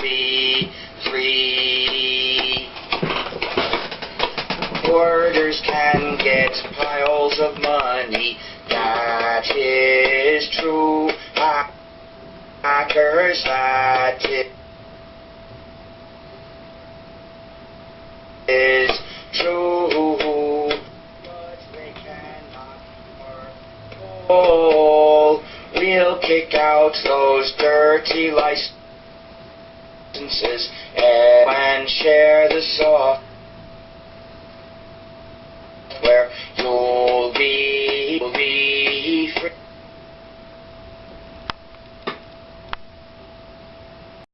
be free. Hoarders can get piles of money, that is true. Hackers, that is true. But they cannot work. We'll kick out those dirty licenses Uh, and share